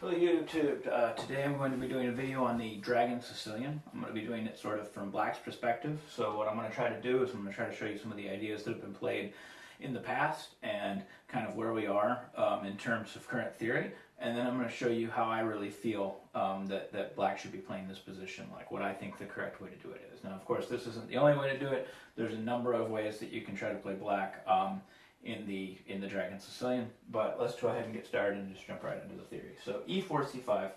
Hello YouTube, uh, today I'm going to be doing a video on the Dragon Sicilian. I'm going to be doing it sort of from Black's perspective. So what I'm going to try to do is I'm going to try to show you some of the ideas that have been played in the past and kind of where we are um, in terms of current theory. And then I'm going to show you how I really feel um, that, that Black should be playing this position, like what I think the correct way to do it is. Now of course this isn't the only way to do it. There's a number of ways that you can try to play Black. Um, in the in the Dragon Sicilian. But let's go ahead and get started and just jump right into the theory. So e4, c5,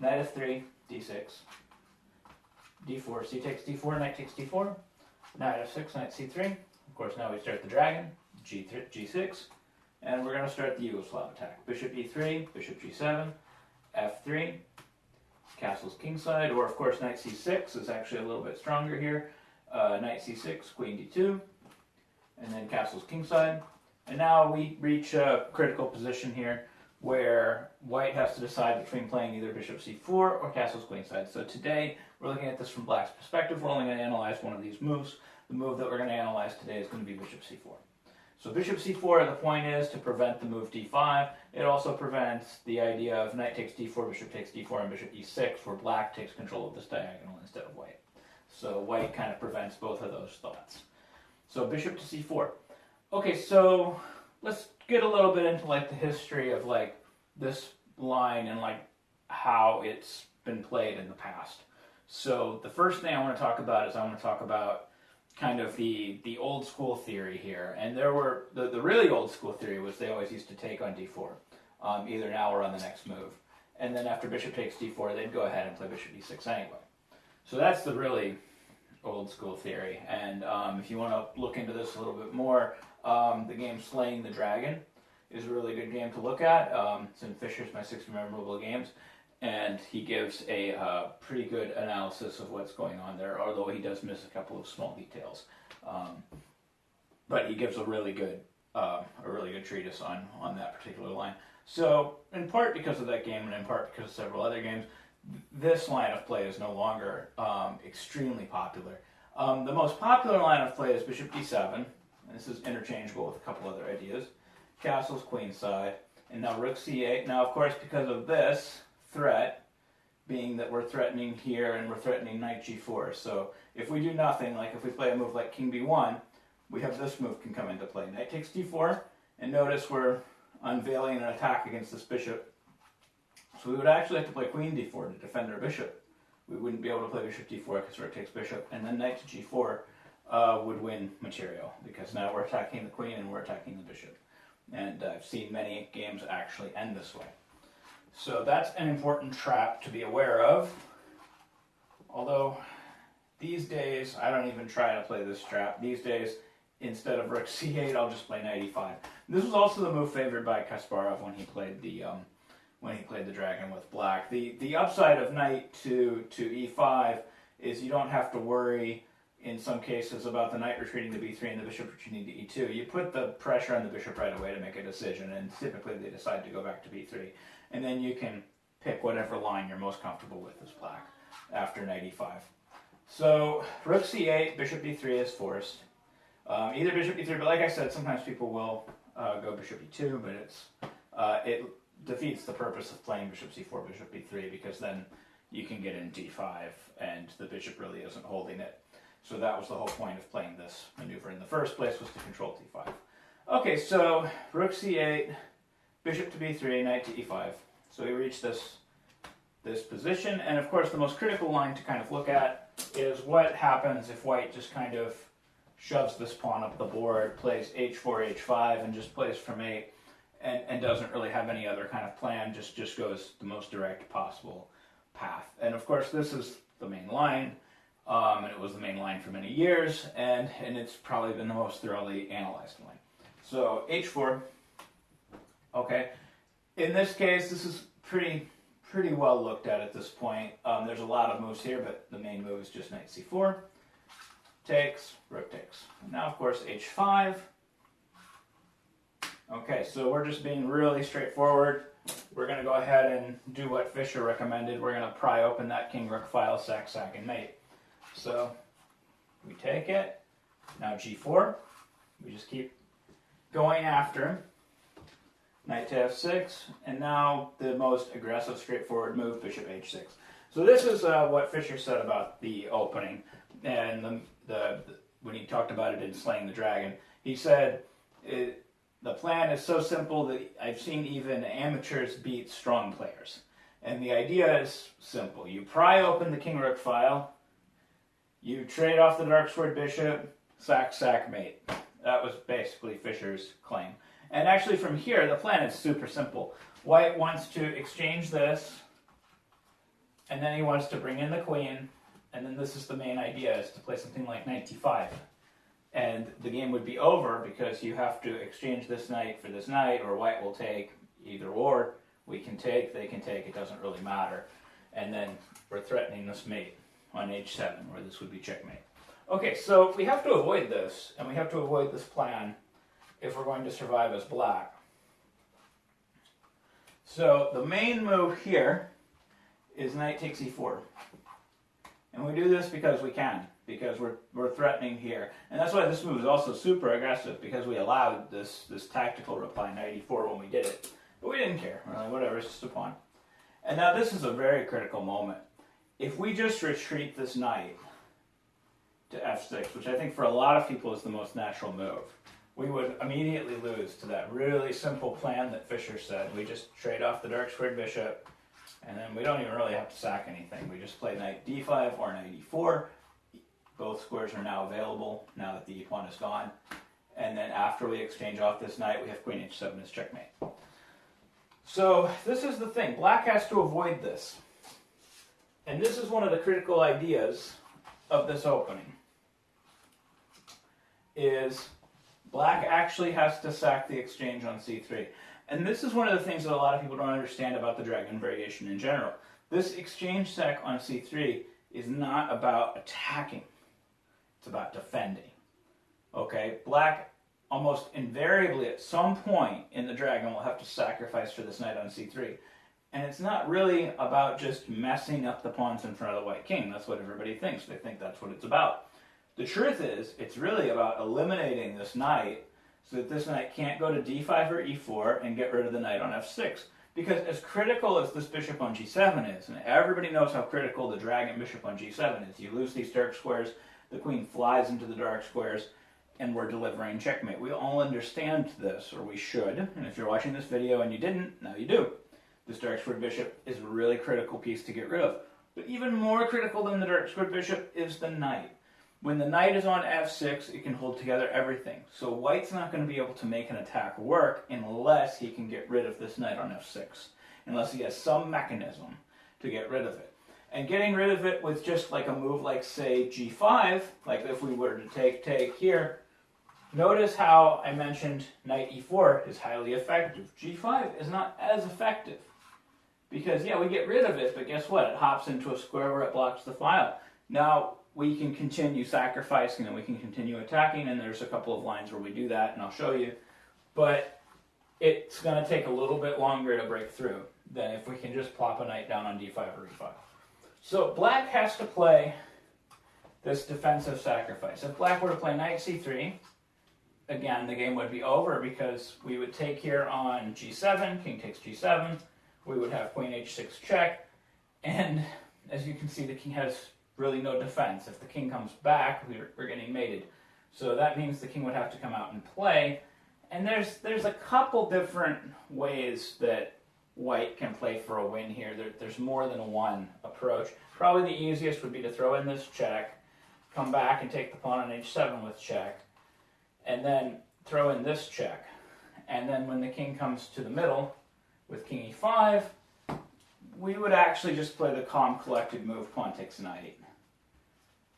knight f3, d6, d4, c takes d4, knight takes d4, knight f6, knight c3. Of course, now we start the dragon, g3, g6, and we're going to start the Yugoslav attack. Bishop e3, bishop g7, f3, castle's kingside, or of course knight c6 is actually a little bit stronger here. Uh, knight c6, queen d2, and then castle's kingside. And now we reach a critical position here where white has to decide between playing either bishop c4 or castle's queenside. So today we're looking at this from black's perspective. We're only going to analyze one of these moves. The move that we're going to analyze today is going to be bishop c4. So bishop c4, the point is to prevent the move d5. It also prevents the idea of knight takes d4, bishop takes d4, and bishop e6, where black takes control of this diagonal instead of white. So white kind of prevents both of those thoughts. So bishop to c4. Okay, so let's get a little bit into like the history of like this line and like how it's been played in the past. So the first thing I want to talk about is I want to talk about kind of the the old school theory here. And there were the, the really old school theory was they always used to take on d4, um, either now or on the next move. And then after bishop takes d4, they'd go ahead and play bishop e6 anyway. So that's the really old school theory. And um, if you want to look into this a little bit more, um, the game Slaying the Dragon is a really good game to look at. Um, it's in Fischer's My Six Memorable Games. And he gives a uh, pretty good analysis of what's going on there, although he does miss a couple of small details. Um, but he gives a really good, uh, a really good treatise on on that particular line. So, in part because of that game, and in part because of several other games, this line of play is no longer um, extremely popular. Um, the most popular line of play is bishop d7, and this is interchangeable with a couple other ideas. Castle's queenside, and now rook c8. Now, of course, because of this threat, being that we're threatening here and we're threatening knight g4. So if we do nothing, like if we play a move like king b1, we have this move can come into play. Knight takes d4, and notice we're unveiling an attack against this bishop so we would actually have to play queen d4 to defend our bishop. We wouldn't be able to play bishop d4 because rook takes bishop, and then knight to g4 uh, would win material because now we're attacking the queen and we're attacking the bishop. And I've seen many games actually end this way. So that's an important trap to be aware of. Although these days, I don't even try to play this trap. These days, instead of rook c8, I'll just play knight e5. This was also the move favored by Kasparov when he played the um, when he played the dragon with black. The the upside of knight to to e5 is you don't have to worry in some cases about the knight retreating to b3 and the bishop retreating to e2. You put the pressure on the bishop right away to make a decision, and typically they decide to go back to b3. And then you can pick whatever line you're most comfortable with as black after knight e5. So rook c8, bishop b3 is forced. Um, either bishop e3, but like I said, sometimes people will uh, go bishop e2, but it's uh, it defeats the purpose of playing bishop c4, bishop b3, because then you can get in d5, and the bishop really isn't holding it. So that was the whole point of playing this maneuver in the first place, was to control d5. Okay, so rook c8, bishop to b3, knight to e5. So we reach this, this position, and of course the most critical line to kind of look at is what happens if white just kind of shoves this pawn up the board, plays h4, h5, and just plays from 8 and, and doesn't really have any other kind of plan, just, just goes the most direct possible path. And of course, this is the main line, um, and it was the main line for many years, and, and it's probably been the most thoroughly analyzed line. So h4, okay. In this case, this is pretty pretty well looked at at this point. Um, there's a lot of moves here, but the main move is just knight c4, takes, rook takes. now, of course, h5, Okay, so we're just being really straightforward. We're going to go ahead and do what Fischer recommended. We're going to pry open that king rook file, sack, sack, and mate. So we take it. Now g4. We just keep going after him. knight to f6, and now the most aggressive, straightforward move, bishop h6. So this is uh, what Fischer said about the opening, and the, the, when he talked about it in Slaying the Dragon, he said it, the plan is so simple that I've seen even amateurs beat strong players. And the idea is simple. You pry open the king rook file, you trade off the dark squared bishop, sack, sack, mate. That was basically Fischer's claim. And actually from here, the plan is super simple. White wants to exchange this, and then he wants to bring in the queen, and then this is the main idea, is to play something like knight d5. And the game would be over because you have to exchange this knight for this knight, or white will take either or. We can take, they can take, it doesn't really matter. And then we're threatening this mate on h7, where this would be checkmate. Okay, so we have to avoid this, and we have to avoid this plan if we're going to survive as black. So the main move here is knight takes e4. And we do this because we can, because we're, we're threatening here. And that's why this move is also super aggressive, because we allowed this, this tactical reply, knight e4, when we did it. But we didn't care. We're like, whatever, it's just a pawn. And now this is a very critical moment. If we just retreat this knight to f6, which I think for a lot of people is the most natural move, we would immediately lose to that really simple plan that Fischer said. We just trade off the dark squared bishop, and then we don't even really have to sack anything. We just play knight d5 or knight e4. Both squares are now available now that the pawn is gone. And then after we exchange off this knight, we have queen h7 as checkmate. So this is the thing. Black has to avoid this. And this is one of the critical ideas of this opening. Is black actually has to sack the exchange on c3. And this is one of the things that a lot of people don't understand about the dragon variation in general. This exchange sack on c3 is not about attacking. It's about defending. Okay? Black almost invariably at some point in the dragon will have to sacrifice for this knight on c3. And it's not really about just messing up the pawns in front of the white king. That's what everybody thinks. They think that's what it's about. The truth is, it's really about eliminating this knight so that this knight can't go to d5 or e4 and get rid of the knight on f6. Because as critical as this bishop on g7 is, and everybody knows how critical the dragon bishop on g7 is, you lose these dark squares, the queen flies into the dark squares, and we're delivering checkmate. We all understand this, or we should, and if you're watching this video and you didn't, now you do. This dark squared bishop is a really critical piece to get rid of. But even more critical than the dark squared bishop is the knight. When the knight is on f6, it can hold together everything. So white's not going to be able to make an attack work unless he can get rid of this knight on f6. Unless he has some mechanism to get rid of it. And getting rid of it with just like a move like, say, g5, like if we were to take, take here, Notice how I mentioned knight e4 is highly effective. g5 is not as effective. Because, yeah, we get rid of it, but guess what? It hops into a square where it blocks the file. Now, we can continue sacrificing and we can continue attacking, and there's a couple of lines where we do that, and I'll show you. But it's going to take a little bit longer to break through than if we can just plop a knight down on d5 or e5. So black has to play this defensive sacrifice. If black were to play knight c3, again, the game would be over because we would take here on g7, king takes g7, we would have queen h6 check, and as you can see, the king has really no defense. If the king comes back, we're, we're getting mated. So that means the king would have to come out and play. And there's there's a couple different ways that white can play for a win here. There, there's more than one approach. Probably the easiest would be to throw in this check, come back and take the pawn on h7 with check, and then throw in this check. And then when the king comes to the middle with king e5, we would actually just play the calm collected move pawn takes knight.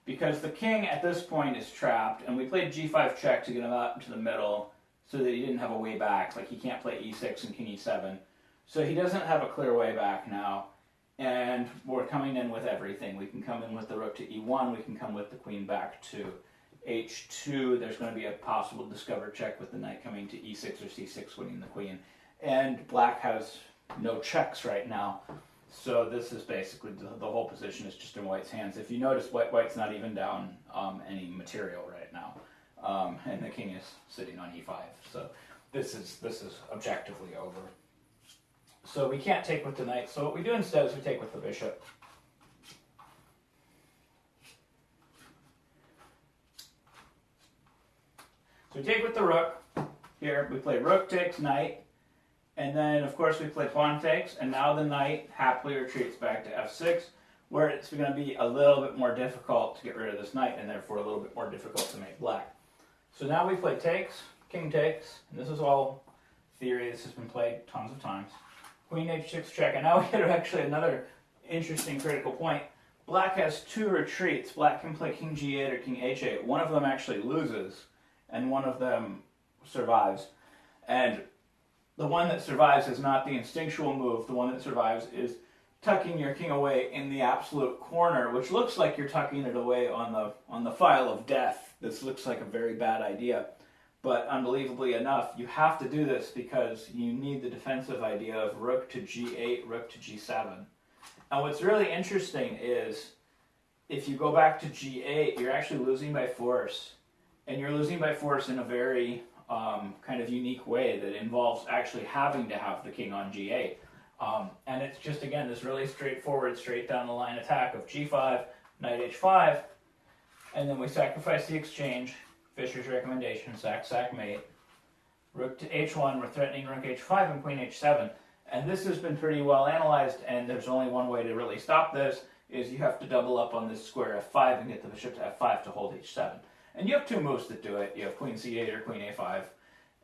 Because the king at this point is trapped, and we played g5 check to get him out into the middle so that he didn't have a way back. Like he can't play e6 and king e7. So he doesn't have a clear way back now. And we're coming in with everything. We can come in with the rook to e1, we can come with the queen back to h2, there's going to be a possible discover check with the knight coming to e6 or c6, winning the queen. And black has no checks right now. So this is basically the, the whole position is just in white's hands. If you notice, white white's not even down um, any material right now. Um, and the king is sitting on e5. So this is this is objectively over. So we can't take with the knight. So what we do instead is we take with the bishop. So we take with the rook. Here we play rook takes knight, and then of course we play pawn takes, and now the knight happily retreats back to f6, where it's going to be a little bit more difficult to get rid of this knight, and therefore a little bit more difficult to make black. So now we play takes, king takes, and this is all theory. This has been played tons of times. Queen h6 check, and now we get actually another interesting critical point. Black has two retreats. Black can play king g8 or king h8. One of them actually loses, and one of them survives. And the one that survives is not the instinctual move. The one that survives is tucking your king away in the absolute corner, which looks like you're tucking it away on the on the file of death. This looks like a very bad idea. But unbelievably enough, you have to do this because you need the defensive idea of rook to g8, rook to g7. And what's really interesting is if you go back to g8, you're actually losing by force. And you're losing by force in a very um, kind of unique way that involves actually having to have the king on g8. Um, and it's just, again, this really straightforward, straight down the line attack of g5, knight h5, and then we sacrifice the exchange, Fischer's recommendation, sack, sack, mate. Rook to h1, we're threatening rook h5 and queen h7. And this has been pretty well analyzed, and there's only one way to really stop this, is you have to double up on this square f5 and get the bishop to f5 to hold h7. And you have two moves that do it. You have queen c8 or queen a5,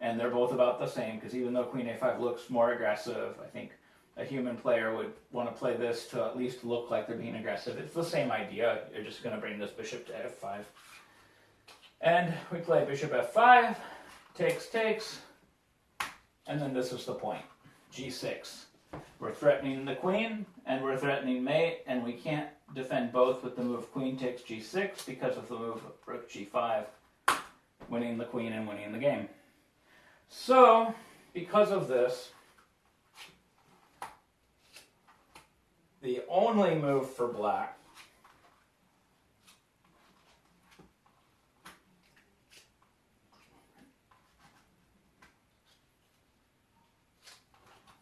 and they're both about the same, because even though queen a5 looks more aggressive, I think a human player would want to play this to at least look like they're being aggressive. It's the same idea. You're just going to bring this bishop to f5. And we play bishop f5, takes, takes, and then this is the point, g6. We're threatening the queen, and we're threatening mate, and we can't defend both with the move queen takes g6 because of the move rook g5, winning the queen and winning the game. So, because of this, the only move for black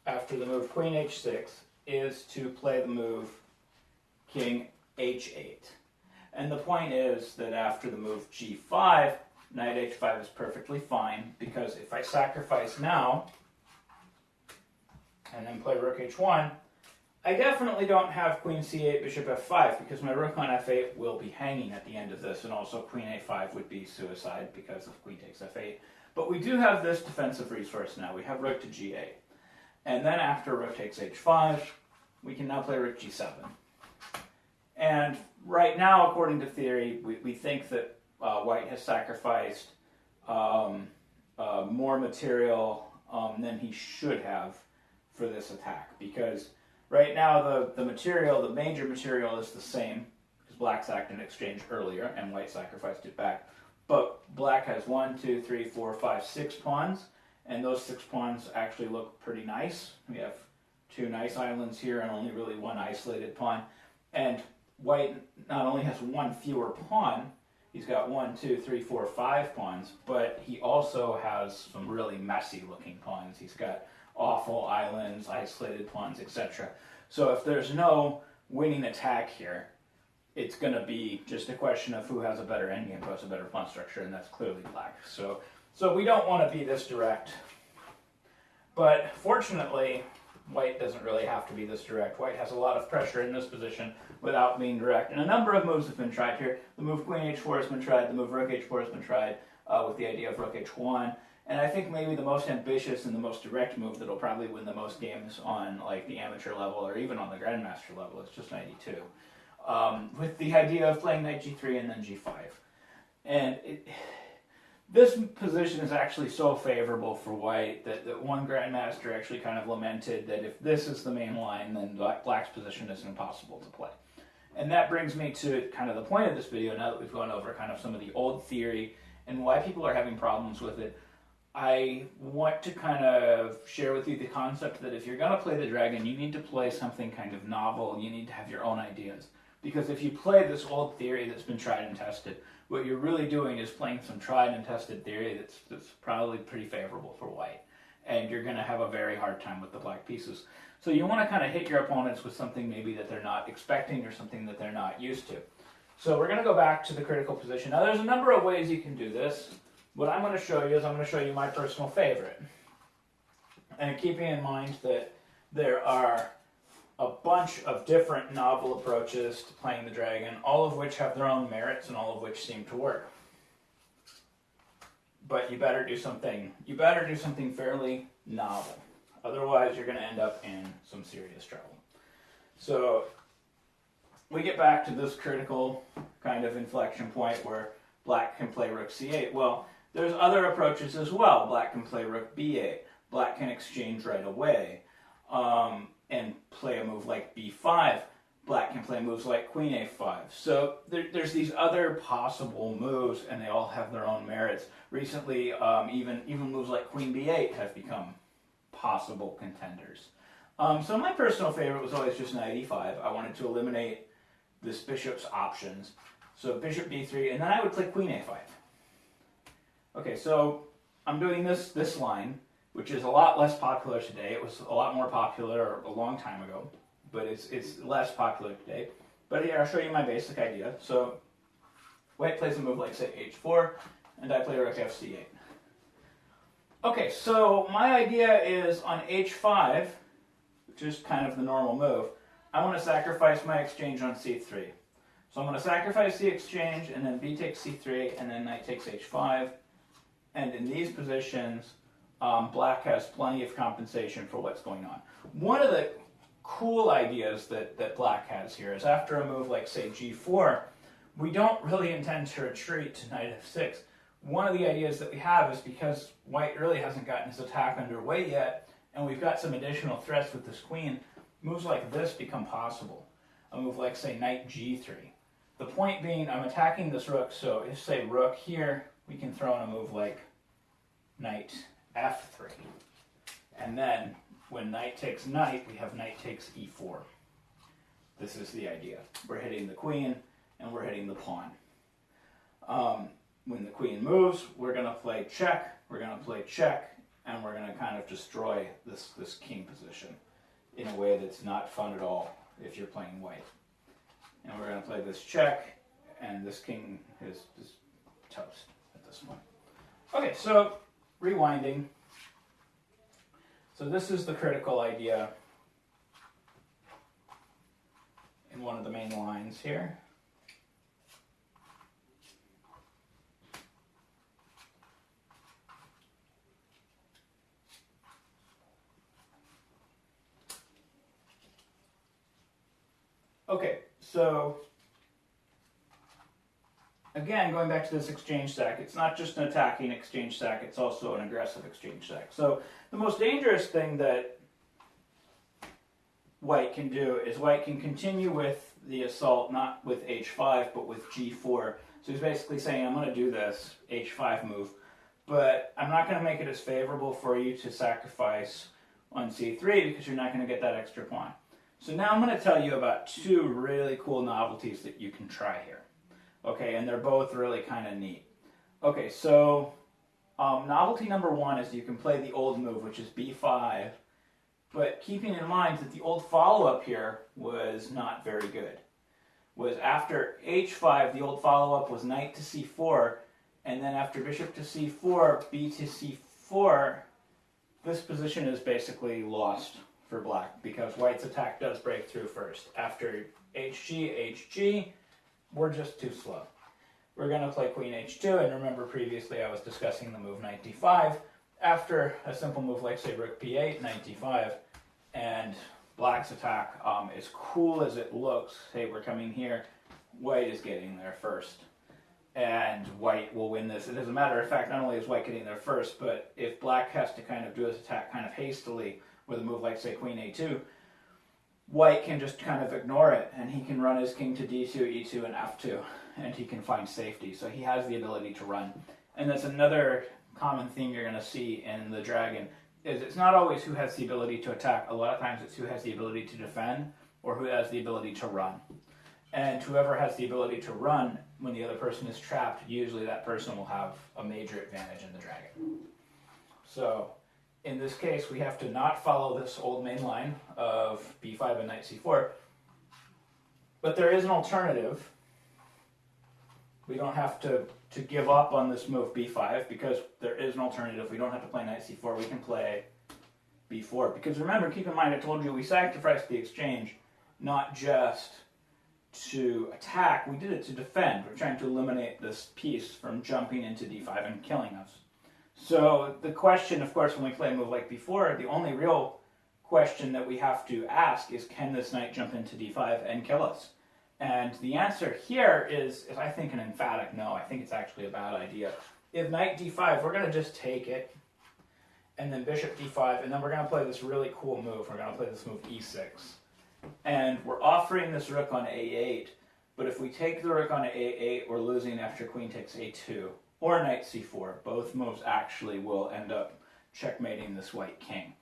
after the move queen h6 is to play the move king h8. And the point is that after the move g5, knight h5 is perfectly fine because if I sacrifice now and then play rook h1, I definitely don't have queen c8, bishop f5 because my rook on f8 will be hanging at the end of this and also queen a5 would be suicide because of queen takes f8. But we do have this defensive resource now. We have rook to g8. And then after rook takes h5, we can now play rook g7. And right now, according to theory, we, we think that uh, white has sacrificed um, uh, more material um, than he should have for this attack. Because right now, the, the material, the major material is the same, because black sacked an exchange earlier, and white sacrificed it back. But black has one, two, three, four, five, six pawns and those six pawns actually look pretty nice. We have two nice islands here and only really one isolated pawn. And white not only has one fewer pawn, he's got one, two, three, four, five pawns, but he also has some really messy looking pawns. He's got awful islands, isolated pawns, etc. So if there's no winning attack here, it's going to be just a question of who has a better endgame, who has a better pawn structure, and that's clearly black. So so we don't want to be this direct. But fortunately, white doesn't really have to be this direct. White has a lot of pressure in this position without being direct. And a number of moves have been tried here. The move queen h4 has been tried. The move rook h4 has been tried uh, with the idea of rook h1. And I think maybe the most ambitious and the most direct move that'll probably win the most games on like the amateur level or even on the grandmaster level is just 92. Um, with the idea of playing knight g3 and then g5. And it, this position is actually so favorable for white that, that one grandmaster actually kind of lamented that if this is the main line, then black's position is impossible to play. And that brings me to kind of the point of this video, now that we've gone over kind of some of the old theory and why people are having problems with it. I want to kind of share with you the concept that if you're going to play the dragon, you need to play something kind of novel. You need to have your own ideas. Because if you play this old theory that's been tried and tested, what you're really doing is playing some tried and tested theory that's, that's probably pretty favorable for white. And you're going to have a very hard time with the black pieces. So you want to kind of hit your opponents with something maybe that they're not expecting or something that they're not used to. So we're going to go back to the critical position. Now there's a number of ways you can do this. What I'm going to show you is I'm going to show you my personal favorite. And keeping in mind that there are a bunch of different novel approaches to playing the dragon, all of which have their own merits and all of which seem to work. But you better do something, you better do something fairly novel. Otherwise, you're going to end up in some serious trouble. So, we get back to this critical kind of inflection point where black can play rook c8. Well, there's other approaches as well. Black can play rook b8. Black can exchange right away um, and play a move like b5. Black can play moves like queen a5. So there, there's these other possible moves, and they all have their own merits. Recently, um, even even moves like queen b8 have become possible contenders. Um, so my personal favorite was always just knight e5. I wanted to eliminate this bishop's options. So bishop b3, and then I would play queen a5. Okay, so I'm doing this this line, which is a lot less popular today. It was a lot more popular a long time ago, but it's it's less popular today. But here I'll show you my basic idea. So white plays a move like say h4, and I play rook fc8. Okay, so my idea is on h5, which is kind of the normal move, I want to sacrifice my exchange on c3. So I'm going to sacrifice the exchange, and then b takes c3, and then knight takes h5. And in these positions, um, black has plenty of compensation for what's going on. One of the cool ideas that, that black has here is after a move like, say, g4, we don't really intend to retreat to knight f6 one of the ideas that we have is because white really hasn't gotten his attack underway yet, and we've got some additional threats with this queen, moves like this become possible. A move like, say, knight g3. The point being, I'm attacking this rook, so if, say, rook here, we can throw in a move like knight f3. And then, when knight takes knight, we have knight takes e4. This is the idea. We're hitting the queen, and we're hitting the pawn. Um, when the queen moves, we're going to play check, we're going to play check, and we're going to kind of destroy this, this king position in a way that's not fun at all if you're playing white. And we're going to play this check, and this king is, is toast at this point. Okay, so rewinding. So this is the critical idea in one of the main lines here. Okay, so again, going back to this exchange sack, it's not just an attacking exchange sack, it's also an aggressive exchange sack. So the most dangerous thing that white can do is white can continue with the assault, not with h5, but with g4. So he's basically saying, I'm going to do this h5 move, but I'm not going to make it as favorable for you to sacrifice on c3 because you're not going to get that extra pawn. So now I'm going to tell you about two really cool novelties that you can try here. Okay, and they're both really kind of neat. Okay, so um, novelty number one is you can play the old move, which is b5, but keeping in mind that the old follow-up here was not very good. Was after h5, the old follow-up was knight to c4, and then after bishop to c4, b to c4, this position is basically lost for black because white's attack does break through first. After hg, hg, we're just too slow. We're going to play queen h2, and remember previously I was discussing the move knight d5. After a simple move like say rook p8, knight d5, and black's attack, um, as cool as it looks, hey, we're coming here, white is getting there first. And white will win this. And as a matter of fact, not only is white getting there first, but if black has to kind of do his attack kind of hastily, with a move like, say, queen a2, white can just kind of ignore it, and he can run his king to d2, e2, and f2, and he can find safety. So he has the ability to run. And that's another common theme you're going to see in the dragon, is it's not always who has the ability to attack. A lot of times it's who has the ability to defend, or who has the ability to run. and whoever has the ability to run when the other person is trapped, usually that person will have a major advantage in the dragon. So in this case, we have to not follow this old main line of b5 and knight c4, but there is an alternative. We don't have to, to give up on this move b5 because there is an alternative. We don't have to play knight c4. We can play b4. Because remember, keep in mind, I told you we sacrificed the exchange not just to attack, we did it to defend. We're trying to eliminate this piece from jumping into d5 and killing us. So the question, of course, when we play a move like b4, the only real question that we have to ask is can this knight jump into d5 and kill us? And the answer here is, is I think an emphatic no. I think it's actually a bad idea. If knight d5, we're going to just take it, and then bishop d5, and then we're going to play this really cool move. We're going to play this move e6. And we're offering this rook on a8, but if we take the rook on a8, we're losing after queen takes a2, or knight c4. Both moves actually will end up checkmating this white king.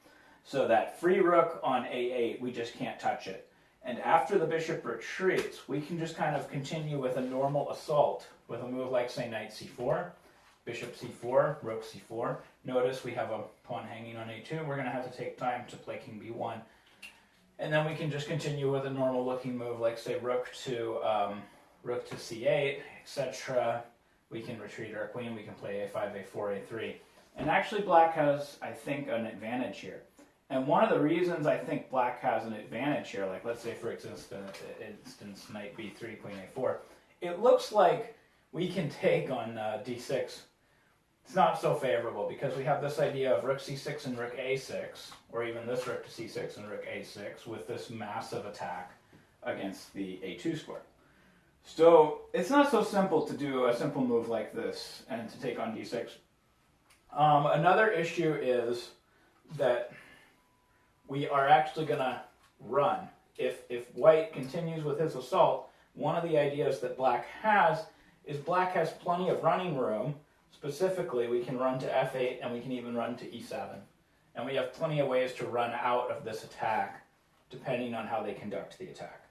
So that free rook on a8, we just can't touch it. And after the bishop retreats, we can just kind of continue with a normal assault with a move like, say, knight c4, bishop c4, rook c4. Notice we have a pawn hanging on a2. We're going to have to take time to play king b1. And then we can just continue with a normal looking move like, say, rook to, um, rook to c8, etc. We can retreat our queen. We can play a5, a4, a3. And actually black has, I think, an advantage here. And one of the reasons I think black has an advantage here, like let's say for instance, instance knight b3, queen a4, it looks like we can take on uh, d6. It's not so favorable because we have this idea of rook c6 and rook a6, or even this rook to c6 and rook a6 with this massive attack against the a2 square. So it's not so simple to do a simple move like this and to take on d6. Um, another issue is that we are actually going to run. If, if white continues with his assault, one of the ideas that black has is black has plenty of running room. Specifically, we can run to f8 and we can even run to e7. And we have plenty of ways to run out of this attack depending on how they conduct the attack.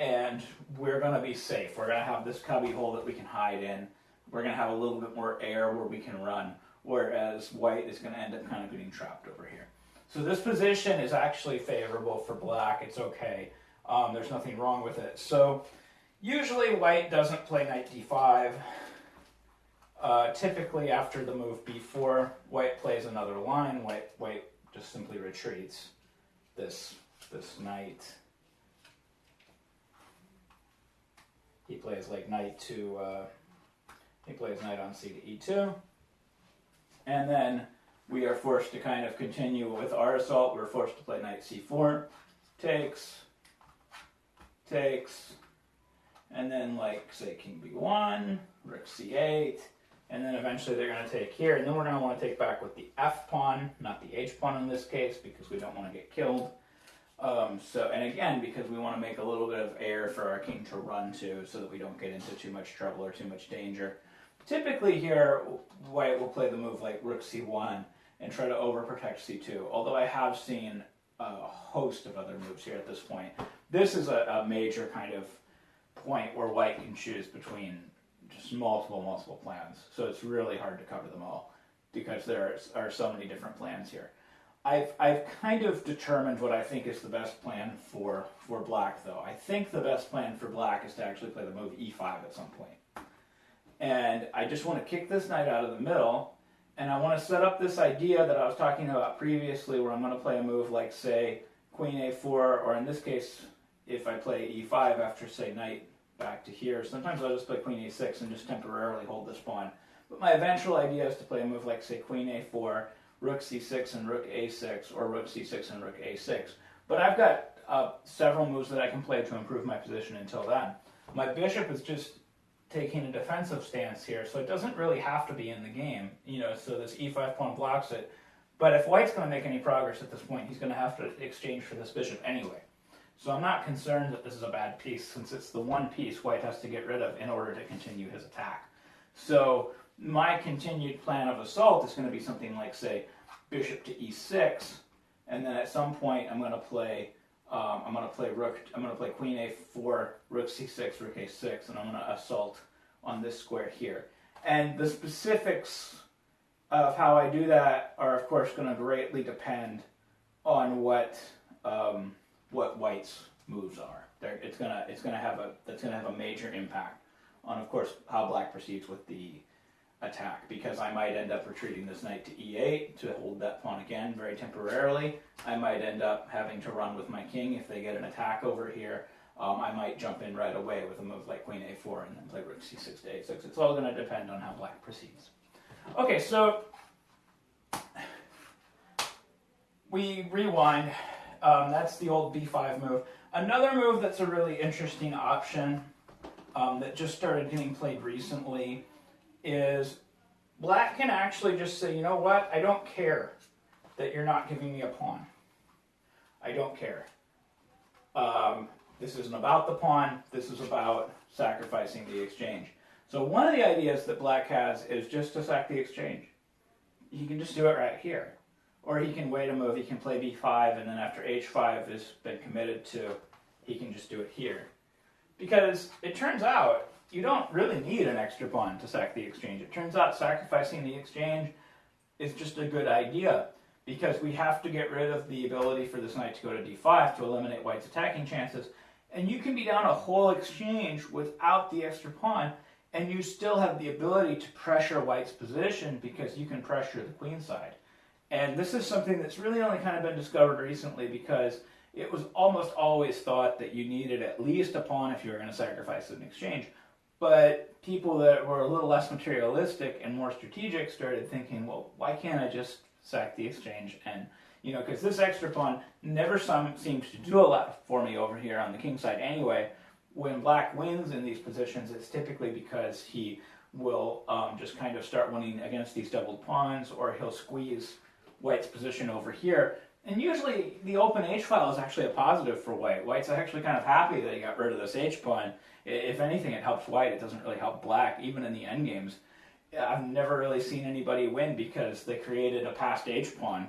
And we're going to be safe. We're going to have this cubby hole that we can hide in. We're going to have a little bit more air where we can run, whereas white is going to end up kind of getting trapped over here. So this position is actually favorable for black. It's okay. Um, there's nothing wrong with it. So usually white doesn't play knight d5. Uh, typically after the move b4, white plays another line. White, white just simply retreats this, this knight. He plays like knight to, uh, he plays knight on c to e2. And then we are forced to kind of continue with our assault. We're forced to play knight c4, takes, takes, and then like say king b1, rook c8, and then eventually they're going to take here, and then we're going to want to take back with the f pawn, not the h pawn in this case, because we don't want to get killed. Um, so, and again, because we want to make a little bit of air for our king to run to, so that we don't get into too much trouble or too much danger. Typically here, white will play the move like rook c1, and try to overprotect c2. Although I have seen a host of other moves here at this point. This is a, a major kind of point where white can choose between just multiple, multiple plans. So it's really hard to cover them all because there are so many different plans here. I've, I've kind of determined what I think is the best plan for, for black, though. I think the best plan for black is to actually play the move e5 at some point. And I just want to kick this knight out of the middle and I want to set up this idea that I was talking about previously where I'm going to play a move like, say, queen a4, or in this case, if I play e5 after, say, knight back to here. Sometimes I'll just play queen a6 and just temporarily hold this pawn. But my eventual idea is to play a move like, say, queen a4, rook c6 and rook a6, or rook c6 and rook a6. But I've got uh, several moves that I can play to improve my position until then. My bishop is just taking a defensive stance here, so it doesn't really have to be in the game. You know, so this e5 pawn blocks it. But if white's going to make any progress at this point, he's going to have to exchange for this bishop anyway. So I'm not concerned that this is a bad piece, since it's the one piece white has to get rid of in order to continue his attack. So my continued plan of assault is going to be something like, say, bishop to e6, and then at some point I'm going to play Um, I'm going to play rook. I'm going to play queen a4, rook c6, rook a6, and I'm going to assault on this square here. And the specifics of how I do that are, of course, going to greatly depend on what um, what White's moves are. They're, it's gonna it's gonna have a that's gonna have a major impact on, of course, how Black proceeds with the attack because I might end up retreating this knight to e8 to hold that pawn again very temporarily. I might end up having to run with my king if they get an attack over here. Um, I might jump in right away with a move like queen a4 and then play rook c6 to a6. It's all going to depend on how black proceeds. Okay, so we rewind. Um, that's the old b5 move. Another move that's a really interesting option um, that just started getting played recently is black can actually just say, you know what, I don't care that you're not giving me a pawn. I don't care. Um, this isn't about the pawn, this is about sacrificing the exchange. So one of the ideas that black has is just to sack the exchange. He can just do it right here. Or he can wait a move, he can play b5, and then after h5 has been committed to, he can just do it here. Because it turns out you don't really need an extra pawn to sack the exchange. It turns out sacrificing the exchange is just a good idea because we have to get rid of the ability for this knight to go to d5 to eliminate white's attacking chances. And you can be down a whole exchange without the extra pawn, and you still have the ability to pressure white's position because you can pressure the queen side. And this is something that's really only kind of been discovered recently because it was almost always thought that you needed at least a pawn if you were going to sacrifice an exchange. But people that were a little less materialistic and more strategic started thinking, well, why can't I just sack the exchange and you know, because this extra pawn never some, seems to do a lot for me over here on the king side anyway. When black wins in these positions, it's typically because he will um, just kind of start winning against these doubled pawns, or he'll squeeze white's position over here. And usually the open h file is actually a positive for white. White's actually kind of happy that he got rid of this h pawn if anything, it helps white. It doesn't really help black, even in the end games. I've never really seen anybody win because they created a passed h pawn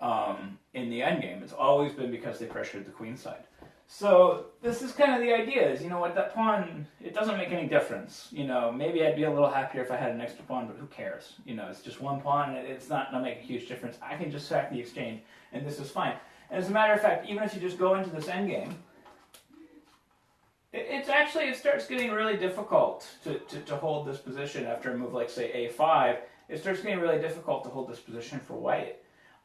um, in the end game. It's always been because they pressured the queen side. So this is kind of the idea is, you know what, that pawn, it doesn't make any difference. You know, maybe I'd be a little happier if I had an extra pawn, but who cares? You know, it's just one pawn, it's not going to make a huge difference. I can just sack the exchange, and this is fine. And as a matter of fact, even if you just go into this endgame, it's actually, it starts getting really difficult to, to, to hold this position after a move like, say, a5. It starts getting really difficult to hold this position for white.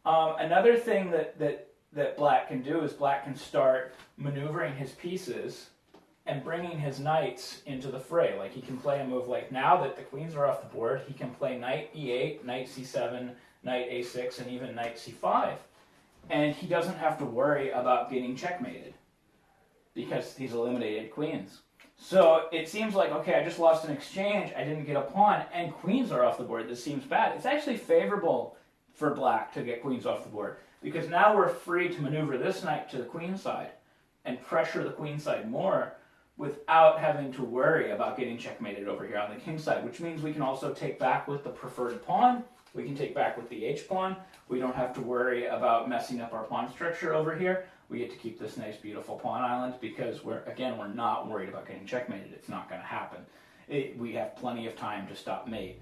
Um, another thing that, that, that black can do is black can start maneuvering his pieces and bringing his knights into the fray. Like he can play a move like now that the queens are off the board, he can play knight e8, knight c7, knight a6, and even knight c5. And he doesn't have to worry about getting checkmated because he's eliminated queens. So it seems like, okay, I just lost an exchange, I didn't get a pawn, and queens are off the board. This seems bad. It's actually favorable for black to get queens off the board because now we're free to maneuver this knight to the queen side and pressure the queen side more without having to worry about getting checkmated over here on the king side, which means we can also take back with the preferred pawn, we can take back with the h pawn, we don't have to worry about messing up our pawn structure over here, we get to keep this nice beautiful pawn island because we're again we're not worried about getting checkmated. It's not going to happen. It, we have plenty of time to stop mate.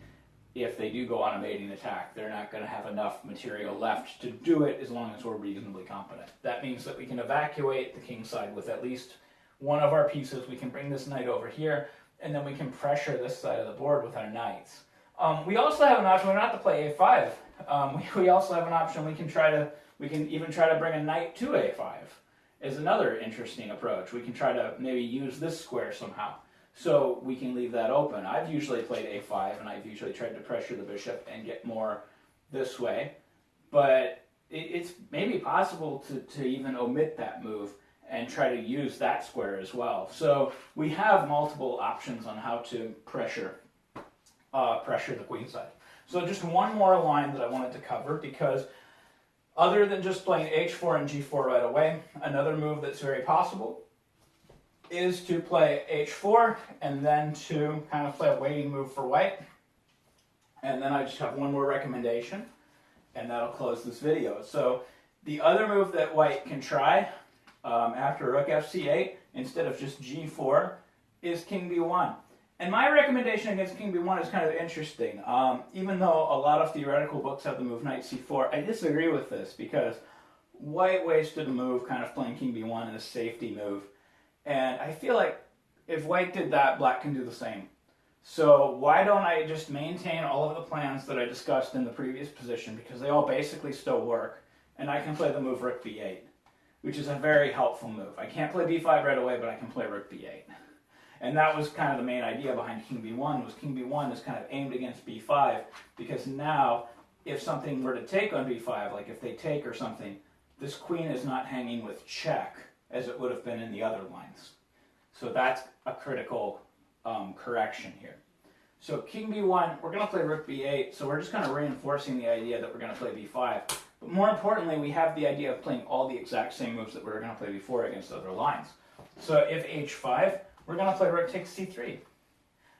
If they do go on a mating attack they're not going to have enough material left to do it as long as we're reasonably competent. That means that we can evacuate the king side with at least one of our pieces. We can bring this knight over here and then we can pressure this side of the board with our knights. Um, we also have an option. We're not to play a5 um, we, we also have an option. We can try to we can even try to bring a knight to a5 is another interesting approach. We can try to maybe use this square somehow. So we can leave that open. I've usually played a5 and I've usually tried to pressure the bishop and get more this way. But it's maybe possible to, to even omit that move and try to use that square as well. So we have multiple options on how to pressure uh, pressure the queen side. So just one more line that I wanted to cover because other than just playing h4 and g4 right away, another move that's very possible is to play h4 and then to kind of play a waiting move for white. And then I just have one more recommendation, and that'll close this video. So the other move that white can try um, after rook fc8 instead of just g4 is king b1. And my recommendation against king b1 is kind of interesting. Um, even though a lot of theoretical books have the move knight c4, I disagree with this because white wasted a move kind of playing king b1 in a safety move. And I feel like if white did that, black can do the same. So why don't I just maintain all of the plans that I discussed in the previous position because they all basically still work and I can play the move rook b8, which is a very helpful move. I can't play b5 right away, but I can play rook b8. And that was kind of the main idea behind king b1 was king b1 is kind of aimed against b5 because now if something were to take on b5, like if they take or something, this queen is not hanging with check as it would have been in the other lines. So that's a critical um, correction here. So king b1, we're going to play rook b8, so we're just kind of reinforcing the idea that we're going to play b5. But more importantly, we have the idea of playing all the exact same moves that we were going to play before against other lines. So if h5, we're going to play rook takes c3.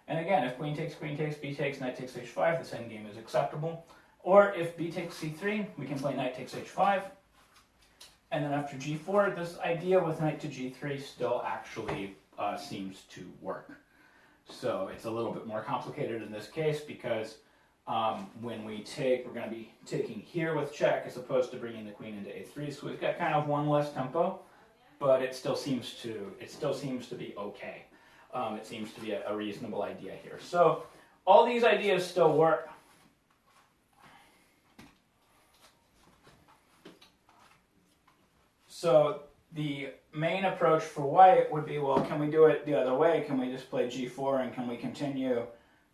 And again, if queen takes, queen takes, b takes, knight takes h5, this same game is acceptable. Or if b takes c3, we can play knight takes h5. And then after g4, this idea with knight to g3 still actually uh, seems to work. So it's a little bit more complicated in this case because um, when we take, we're going to be taking here with check as opposed to bringing the queen into a3. So we've got kind of one less tempo, but it still seems to it still seems to be okay. Um, it seems to be a, a reasonable idea here. So all these ideas still work. So the main approach for white would be, well, can we do it the other way? Can we just play g4 and can we continue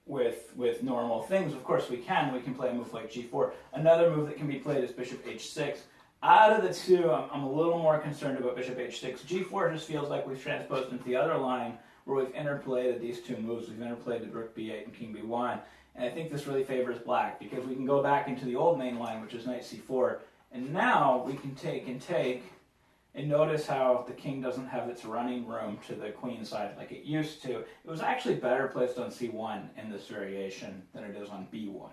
with with normal things? Of course we can. We can play a move like g4. Another move that can be played is bishop h6. Out of the two, I'm, a little more concerned about bishop h6. g4 just feels like we've transposed into the other line where we've interpolated these two moves. We've interpolated rook b8 and king b1. And I think this really favors black because we can go back into the old main line, which is knight c4. And now we can take and take and notice how the king doesn't have its running room to the queen side like it used to. It was actually better placed on c1 in this variation than it is on b1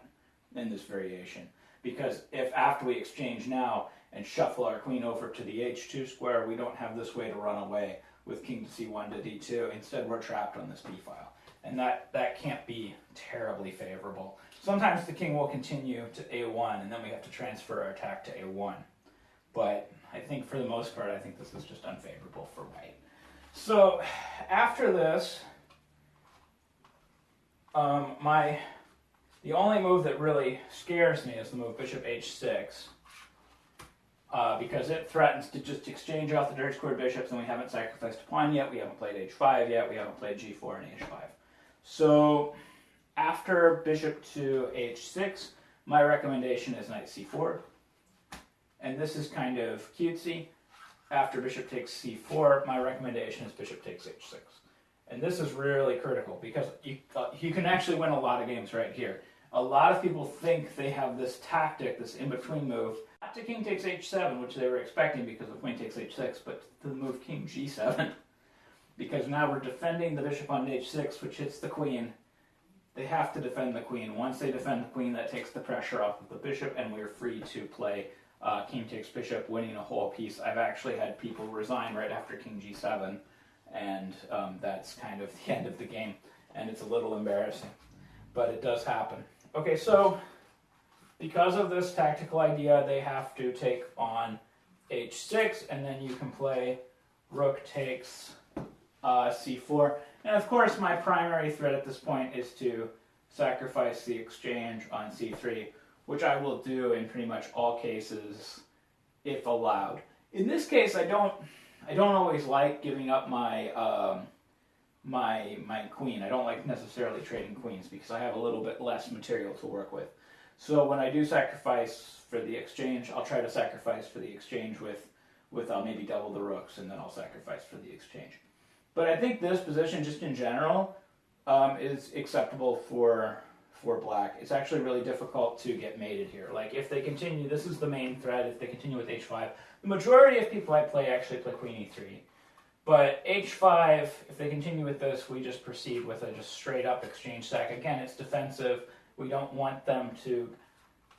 in this variation. Because if after we exchange now and shuffle our queen over to the h2 square, we don't have this way to run away with king to c1 to d2. Instead, we're trapped on this b file. And that, that can't be terribly favorable. Sometimes the king will continue to a1, and then we have to transfer our attack to a1. But I think for the most part, I think this is just unfavorable for white. So after this, um, my the only move that really scares me is the move bishop h6. Uh, because it threatens to just exchange off the dark squared bishops and we haven't sacrificed a pawn yet, we haven't played h5 yet, we haven't played g4 and h5. So after bishop to h6, my recommendation is knight c4. And this is kind of cutesy. After bishop takes c4, my recommendation is bishop takes h6. And this is really critical because you, uh, you can actually win a lot of games right here. A lot of people think they have this tactic, this in-between move, not to king takes h7, which they were expecting because of queen takes h6, but the move king g7. because now we're defending the bishop on h6, which hits the queen. They have to defend the queen. Once they defend the queen, that takes the pressure off of the bishop, and we're free to play uh, king takes bishop, winning a whole piece. I've actually had people resign right after king g7, and um, that's kind of the end of the game, and it's a little embarrassing, but it does happen. Okay, so because of this tactical idea, they have to take on h6, and then you can play rook takes uh, c4. And of course, my primary threat at this point is to sacrifice the exchange on c3 which I will do in pretty much all cases if allowed. In this case, I don't I don't always like giving up my um, my my queen. I don't like necessarily trading queens because I have a little bit less material to work with. So when I do sacrifice for the exchange, I'll try to sacrifice for the exchange with with I'll uh, maybe double the rooks and then I'll sacrifice for the exchange. But I think this position, just in general, um, is acceptable for for black. It's actually really difficult to get mated here. Like if they continue, this is the main threat, if they continue with h5. The majority of people I play actually play queen e3. But h5, if they continue with this, we just proceed with a just straight up exchange sack. Again, it's defensive. We don't want them to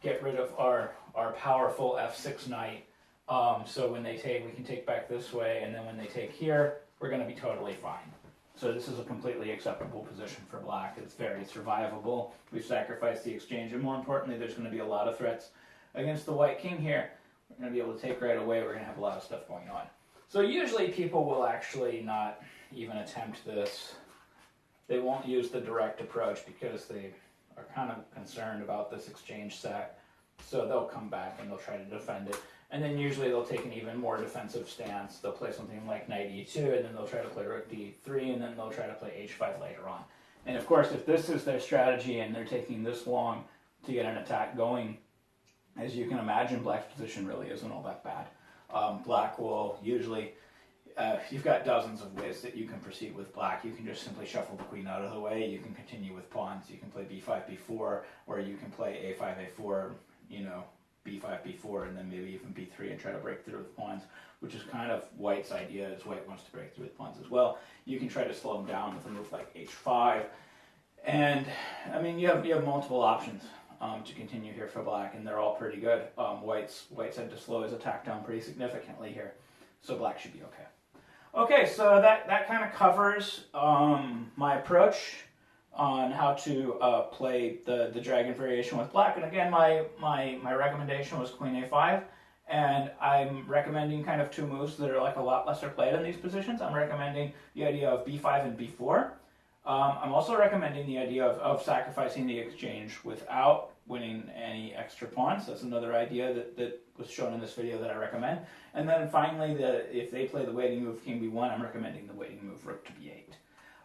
get rid of our, our powerful f6 knight Um, so when they take, we can take back this way, and then when they take here, we're going to be totally fine. So this is a completely acceptable position for black. It's very survivable. We've sacrificed the exchange, and more importantly, there's going to be a lot of threats against the white king here. We're going to be able to take right away. We're going to have a lot of stuff going on. So usually people will actually not even attempt this. They won't use the direct approach because they are kind of concerned about this exchange sack. So they'll come back and they'll try to defend it. And then usually they'll take an even more defensive stance. They'll play something like knight e2, and then they'll try to play rook d3, and then they'll try to play h5 later on. And of course, if this is their strategy and they're taking this long to get an attack going, as you can imagine, black's position really isn't all that bad. Um, black will usually, uh, you've got dozens of ways that you can proceed with black. You can just simply shuffle the queen out of the way. You can continue with pawns. You can play b5, b4, or you can play a5, a4, you know, b5, b4, and then maybe even b3 and try to break through with pawns, which is kind of White's idea, as White wants to break through with pawns as well. You can try to slow them down with a move like h5. And, I mean, you have, you have multiple options um, to continue here for black, and they're all pretty good. Um, White's, White's had to slow his attack down pretty significantly here, so black should be okay. Okay, so that, that kind of covers um, my approach on how to uh, play the, the dragon variation with black. And again, my, my, my recommendation was queen a5. And I'm recommending kind of two moves that are like a lot lesser played in these positions. I'm recommending the idea of b5 and b4. Um, I'm also recommending the idea of, of sacrificing the exchange without winning any extra pawns. That's another idea that, that was shown in this video that I recommend. And then finally, if they play the waiting move king b1, I'm recommending the waiting move rook to b8.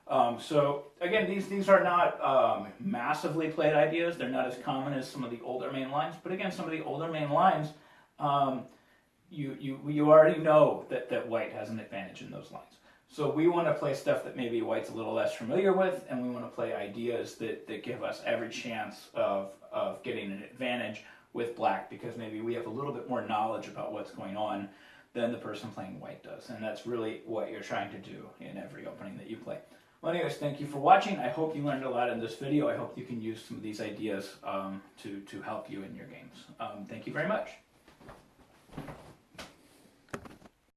Um, so again, these these are not um, massively played ideas. They're not as common as some of the older main lines. But again, some of the older main lines, um, you you you already know that that white has an advantage in those lines. So we want to play stuff that maybe white's a little less familiar with, and we want to play ideas that that give us every chance of of getting an advantage with black because maybe we have a little bit more knowledge about what's going on than the person playing white does. And that's really what you're trying to do in every opening that you play. Well, anyways, thank you for watching. I hope you learned a lot in this video. I hope you can use some of these ideas um, to, to help you in your games. Um, thank you very much.